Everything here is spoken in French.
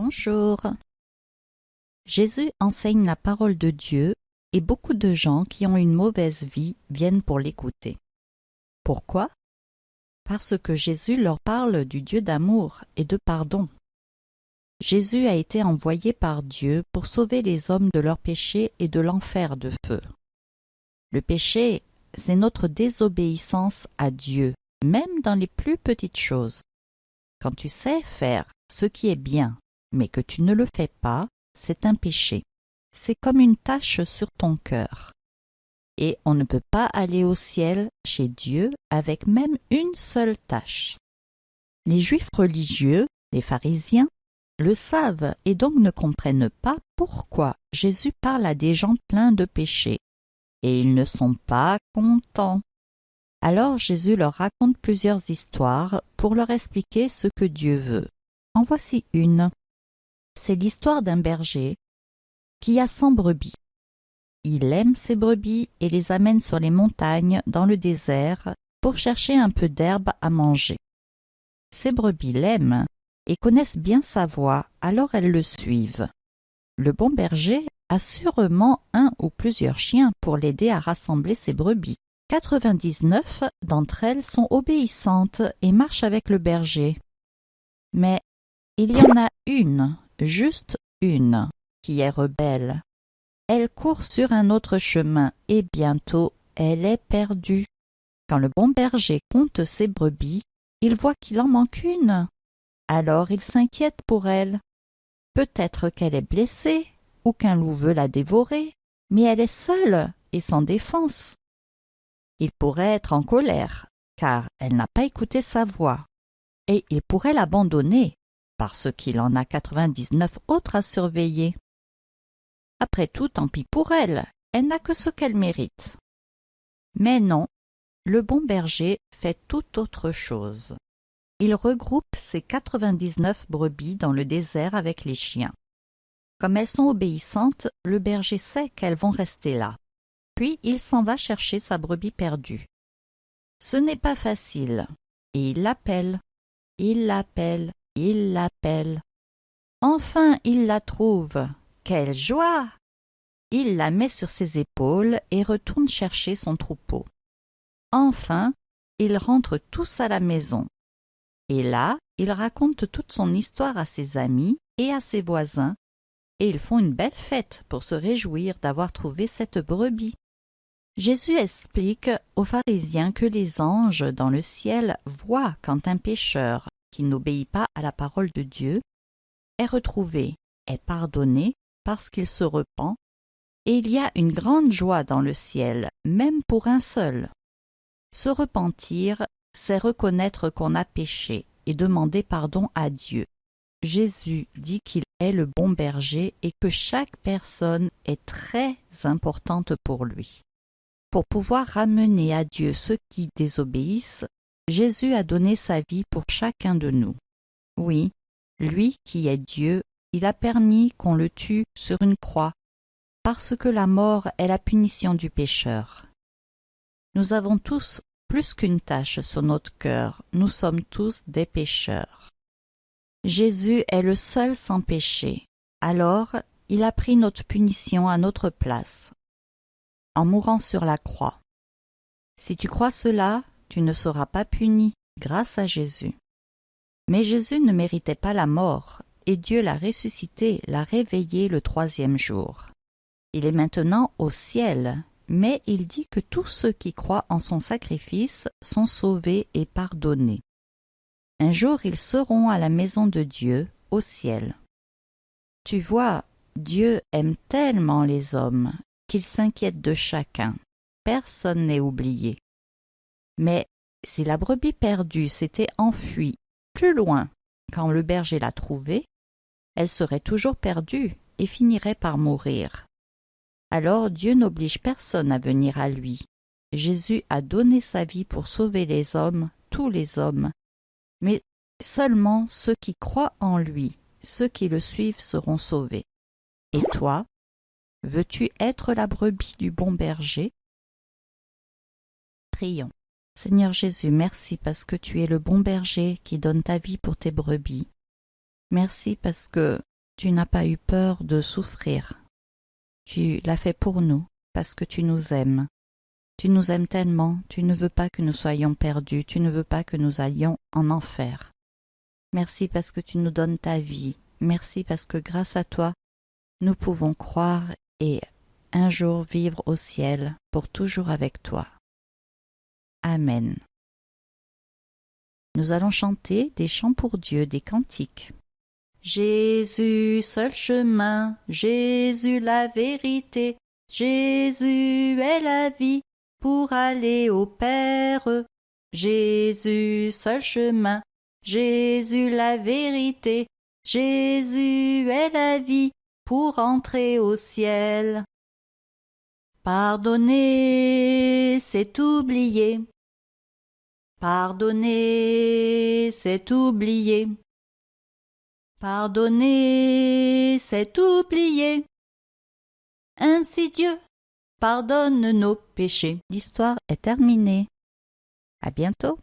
Bonjour. Jésus enseigne la parole de Dieu et beaucoup de gens qui ont une mauvaise vie viennent pour l'écouter. Pourquoi? Parce que Jésus leur parle du Dieu d'amour et de pardon. Jésus a été envoyé par Dieu pour sauver les hommes de leurs péchés et de l'enfer de feu. Le péché, c'est notre désobéissance à Dieu, même dans les plus petites choses. Quand tu sais faire ce qui est bien, mais que tu ne le fais pas, c'est un péché. C'est comme une tache sur ton cœur. Et on ne peut pas aller au ciel chez Dieu avec même une seule tâche. Les juifs religieux, les pharisiens, le savent et donc ne comprennent pas pourquoi Jésus parle à des gens pleins de péchés. Et ils ne sont pas contents. Alors Jésus leur raconte plusieurs histoires pour leur expliquer ce que Dieu veut. En voici une. C'est l'histoire d'un berger qui a cent brebis. Il aime ses brebis et les amène sur les montagnes dans le désert pour chercher un peu d'herbe à manger. Ces brebis l'aiment et connaissent bien sa voix, alors elles le suivent. Le bon berger a sûrement un ou plusieurs chiens pour l'aider à rassembler ses brebis. Quatre-vingt-dix-neuf d'entre elles sont obéissantes et marchent avec le berger. Mais il y en a une, juste une, qui est rebelle. Elle court sur un autre chemin et bientôt elle est perdue. Quand le bon berger compte ses brebis, il voit qu'il en manque une. Alors il s'inquiète pour elle. Peut-être qu'elle est blessée ou qu'un loup veut la dévorer, mais elle est seule et sans défense. Il pourrait être en colère, car elle n'a pas écouté sa voix, et il pourrait l'abandonner, parce qu'il en a quatre-vingt-dix-neuf autres à surveiller. Après tout, tant pis pour elle, elle n'a que ce qu'elle mérite. Mais non, le bon berger fait tout autre chose. Il regroupe ses quatre-vingt-dix-neuf brebis dans le désert avec les chiens. Comme elles sont obéissantes, le berger sait qu'elles vont rester là. Puis il s'en va chercher sa brebis perdue. Ce n'est pas facile, et il l'appelle, il l'appelle, il l'appelle. Enfin il la trouve. Quelle joie Il la met sur ses épaules et retourne chercher son troupeau. Enfin, ils rentrent tous à la maison. Et là, il raconte toute son histoire à ses amis et à ses voisins, et ils font une belle fête pour se réjouir d'avoir trouvé cette brebis. Jésus explique aux pharisiens que les anges dans le ciel voient quand un pécheur qui n'obéit pas à la parole de Dieu est retrouvé, est pardonné parce qu'il se repent, et il y a une grande joie dans le ciel, même pour un seul. Se repentir, c'est reconnaître qu'on a péché et demander pardon à Dieu. Jésus dit qu'il est le bon berger et que chaque personne est très importante pour lui. Pour pouvoir ramener à Dieu ceux qui désobéissent, Jésus a donné sa vie pour chacun de nous. Oui, lui qui est Dieu, il a permis qu'on le tue sur une croix, parce que la mort est la punition du pécheur. Nous avons tous plus qu'une tache sur notre cœur, nous sommes tous des pécheurs. Jésus est le seul sans péché, alors il a pris notre punition à notre place, en mourant sur la croix. Si tu crois cela, tu ne seras pas puni grâce à Jésus. Mais Jésus ne méritait pas la mort, et Dieu l'a ressuscité, l'a réveillé le troisième jour. Il est maintenant au ciel, mais il dit que tous ceux qui croient en son sacrifice sont sauvés et pardonnés. Un jour ils seront à la maison de Dieu, au ciel. Tu vois, Dieu aime tellement les hommes qu'il s'inquiète de chacun. Personne n'est oublié. Mais si la brebis perdue s'était enfuie plus loin quand le berger l'a trouvée, elle serait toujours perdue et finirait par mourir. Alors Dieu n'oblige personne à venir à lui. Jésus a donné sa vie pour sauver les hommes, tous les hommes. Mais seulement ceux qui croient en lui, ceux qui le suivent seront sauvés. Et toi, veux-tu être la brebis du bon berger? Prions. Seigneur Jésus, merci parce que tu es le bon berger qui donne ta vie pour tes brebis. Merci parce que Tu n'as pas eu peur de souffrir. Tu l'as fait pour nous, parce que tu nous aimes. Tu nous aimes tellement, tu ne veux pas que nous soyons perdus, tu ne veux pas que nous allions en enfer. Merci parce que tu nous donnes ta vie, merci parce que grâce à toi, nous pouvons croire et un jour vivre au ciel pour toujours avec toi. Amen. Nous allons chanter des chants pour Dieu, des cantiques. Jésus, seul chemin, Jésus la vérité, Jésus est la vie pour aller au Père. Jésus, seul chemin, Jésus la vérité, Jésus est la vie pour entrer au ciel. Pardonner, c'est oublier. Pardonner, c'est oublier. Pardonner, c'est oublier. Ainsi Dieu pardonne nos péchés. L'histoire est terminée. À bientôt.